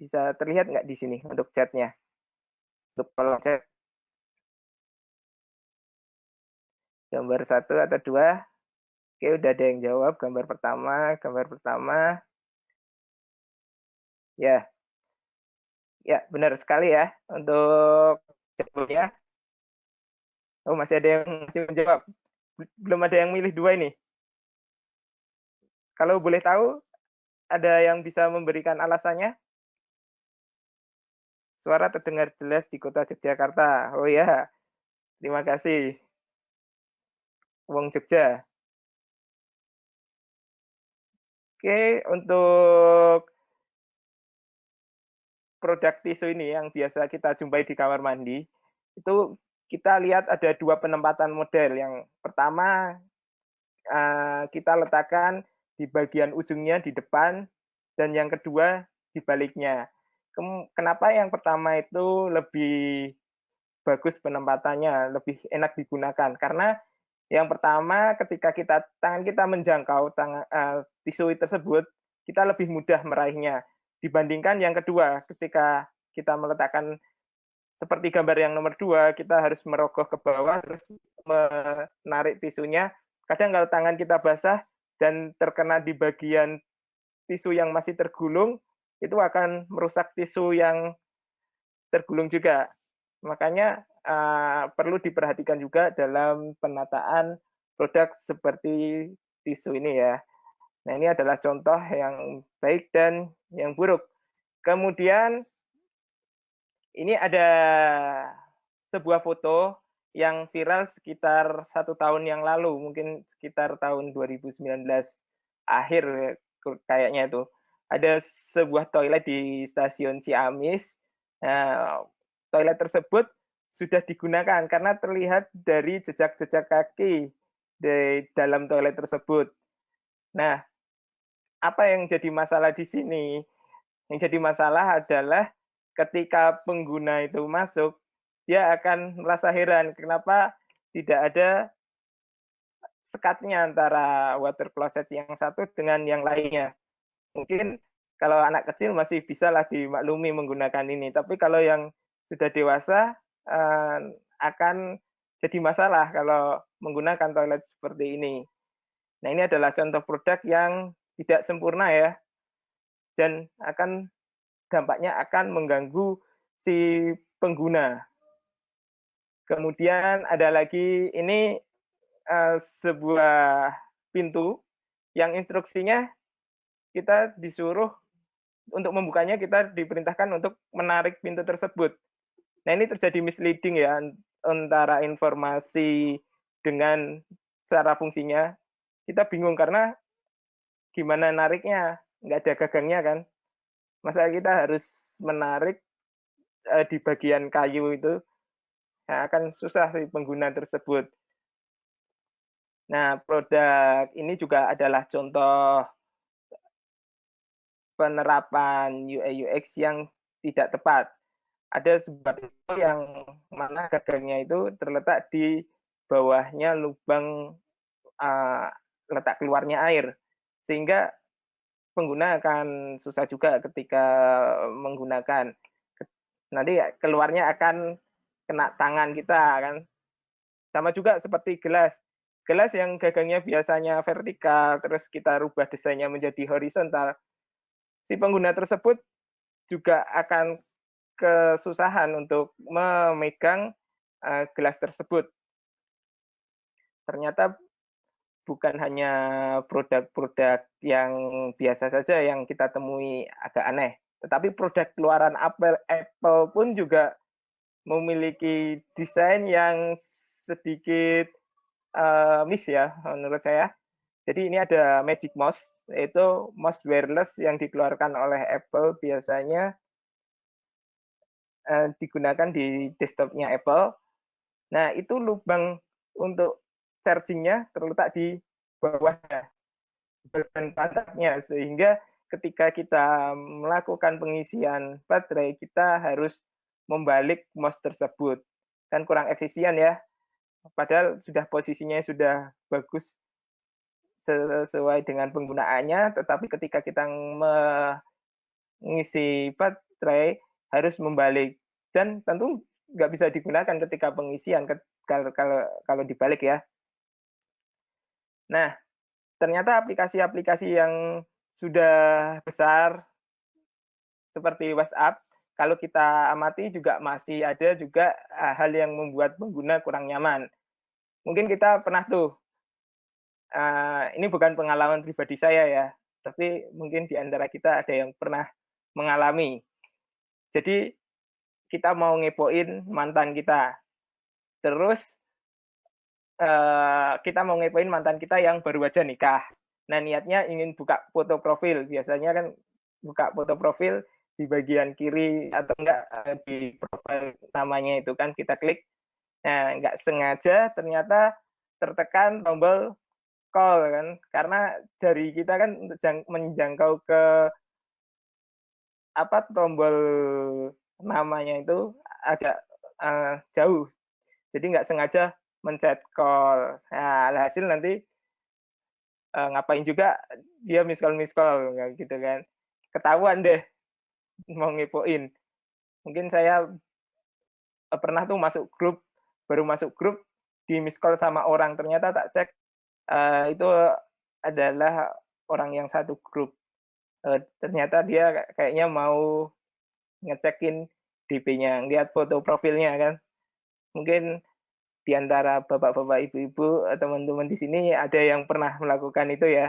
bisa terlihat nggak di sini untuk chatnya? Untuk kolom chat. Gambar satu atau dua? Oke, udah ada yang jawab. Gambar pertama, gambar pertama. Ya, ya benar sekali ya untuk jawabnya. Oh, masih ada yang masih menjawab. Belum ada yang milih dua ini. Kalau boleh tahu, ada yang bisa memberikan alasannya? Suara terdengar jelas di kota Yogyakarta. Oh ya, terima kasih. Wong Jogja. Oke, untuk produk tisu ini yang biasa kita jumpai di kamar mandi, itu kita lihat ada dua penempatan model. Yang pertama, eh, kita letakkan di bagian ujungnya di depan, dan yang kedua di baliknya kenapa yang pertama itu lebih bagus penempatannya, lebih enak digunakan karena yang pertama ketika kita tangan kita menjangkau tangan uh, tisu tersebut, kita lebih mudah meraihnya dibandingkan yang kedua ketika kita meletakkan seperti gambar yang nomor dua, kita harus merogoh ke bawah terus menarik tisunya. Kadang kalau tangan kita basah dan terkena di bagian tisu yang masih tergulung, itu akan merusak tisu yang tergulung juga. Makanya uh, perlu diperhatikan juga dalam penataan produk seperti tisu ini ya. Nah ini adalah contoh yang baik dan yang buruk. Kemudian ini ada sebuah foto yang viral sekitar satu tahun yang lalu, mungkin sekitar tahun 2019 akhir kayaknya itu ada sebuah toilet di stasiun Ciamis. Nah, toilet tersebut sudah digunakan karena terlihat dari jejak-jejak kaki di dalam toilet tersebut. Nah, apa yang jadi masalah di sini? Yang jadi masalah adalah ketika pengguna itu masuk, dia akan merasa heran kenapa tidak ada sekatnya antara water closet yang satu dengan yang lainnya mungkin kalau anak kecil masih bisa lah dimaklumi menggunakan ini. Tapi kalau yang sudah dewasa eh, akan jadi masalah kalau menggunakan toilet seperti ini. Nah ini adalah contoh produk yang tidak sempurna ya, dan akan dampaknya akan mengganggu si pengguna. Kemudian ada lagi ini uh, sebuah pintu yang instruksinya kita disuruh untuk membukanya kita diperintahkan untuk menarik pintu tersebut. Nah ini terjadi misleading ya antara informasi dengan cara fungsinya. Kita bingung karena gimana nariknya, nggak ada gagangnya kan. Masa kita harus menarik uh, di bagian kayu itu, nah, akan susah si pengguna tersebut. Nah, produk ini juga adalah contoh penerapan UI UX yang tidak tepat. Ada sebuah yang mana gagangnya itu terletak di bawahnya lubang uh, letak keluarnya air, sehingga pengguna akan susah juga ketika menggunakan. Nanti keluarnya akan kena tangan kita kan. Sama juga seperti gelas. Gelas yang gagangnya biasanya vertikal, terus kita rubah desainnya menjadi horizontal, si pengguna tersebut juga akan kesusahan untuk memegang uh, gelas tersebut. Ternyata bukan hanya produk-produk yang biasa saja yang kita temui agak aneh, tetapi produk keluaran Apple, Apple pun juga memiliki desain yang sedikit uh, miss ya menurut saya. Jadi ini ada Magic Mouse itu mouse wireless yang dikeluarkan oleh Apple biasanya eh, digunakan di desktopnya Apple. Nah, itu lubang untuk chargingnya terletak di bawahnya, bagian pantatnya, sehingga ketika kita melakukan pengisian baterai, kita harus membalik mouse tersebut. Kan kurang efisien ya, padahal sudah posisinya sudah bagus sesuai dengan penggunaannya, tetapi ketika kita mengisi tray harus membalik dan tentu nggak bisa digunakan ketika pengisian kalau kalau kalau dibalik ya. Nah, ternyata aplikasi-aplikasi yang sudah besar seperti WhatsApp kalau kita amati juga masih ada juga eh, hal yang membuat pengguna kurang nyaman. Mungkin kita pernah tuh, uh, ini bukan pengalaman pribadi saya ya, tapi mungkin di antara kita ada yang pernah mengalami. Jadi kita mau ngepoin mantan kita, terus uh, kita mau ngepoin mantan kita yang baru aja nikah. Nah niatnya ingin buka foto profil, biasanya kan buka foto profil di bagian kiri atau enggak eh, di profil namanya itu kan kita klik nah enggak sengaja ternyata tertekan tombol call kan. Karena jari kita kan untuk menjangkau ke apa tombol namanya itu agak uh, jauh. Jadi nggak sengaja mencet call. Nah hasil nanti uh, ngapain juga dia miss call miss call gitu kan. Ketahuan deh mau ngepoin. Mungkin saya eh, pernah tuh masuk grup baru masuk grup di miss call sama orang. Ternyata tak cek uh, itu adalah orang yang satu grup. Uh, ternyata dia kayaknya mau ngecekin DP-nya lihat foto profilnya kan. Mungkin di antara bapak-bapak ibu-ibu teman-teman di sini ada yang pernah melakukan itu ya